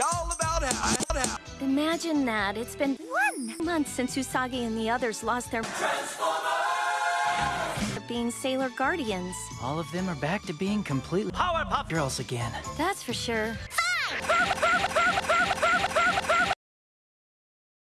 all about how, Imagine that. It's been one month since Usagi and the others lost their Transformers! being Sailor Guardians. All of them are back to being completely Powerpuff Girls again. That's for sure. Fine!